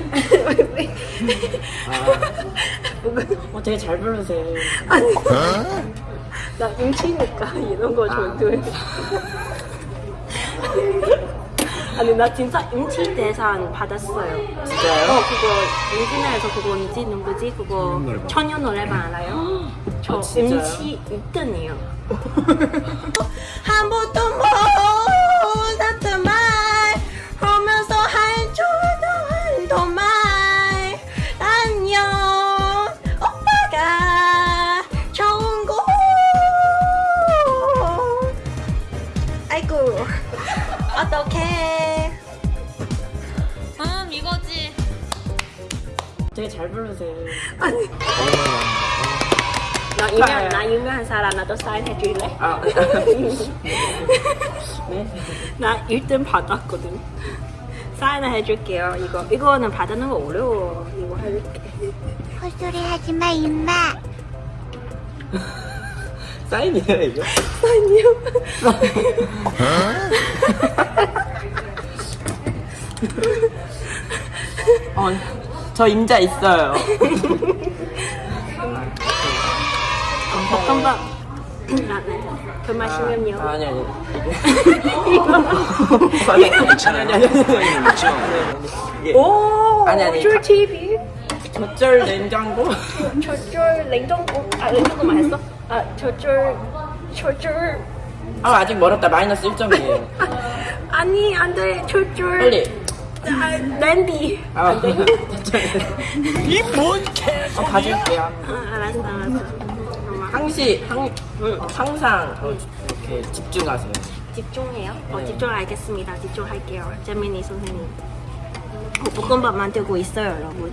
어, 되게 잘 부르세요. 아니 나 음치니까 이런 거 좋아해 아니 나 진짜 음치 대상 받았어요 진짜요? 어 그거 인지나에서 그거 인지 누구지 그거 천연 노래방 알아요? 저 아, 진짜요? 음치 1등이에요 어떡해 음 이거지. 되게 잘 부르세요. 아니 나 유명 나 유명한 사람 나도 사인 해 줄래? 아, 네. 나 1등 받았거든. 사인을 해줄게요. 이거 이거는 받는 거 어려워. 이거 해줄게. 헛소리 하지 마, 임마. 사인이에요, 이거? 사인이요? 어, 저 임자 있어요. 아, 네. 그 마시면요. 아, 아니, 아니. 아니, 아니, 아니, 아니. 이게 오. 아니, 아니. 줄 TV. 젖절 냉장고? 저줄 냉동고. 아 냉동고만 했어? 아 저줄 저줄. 아, 아직 멀었다. 마이너스 1점이에요. 아니 안돼 저줄. 빨리. 아, 냄비. 아, 안 돼. 이뭔 개? 어, 가질게요. 아, 알았어 알았어. 항시, 항, 항상 어, 이렇게 집중하세요. 집중해요? 어, 네. 집중 알겠습니다. 집중할게요. 재민이 선생님. 어, 볶음밥 만들고 있어요, 여러분.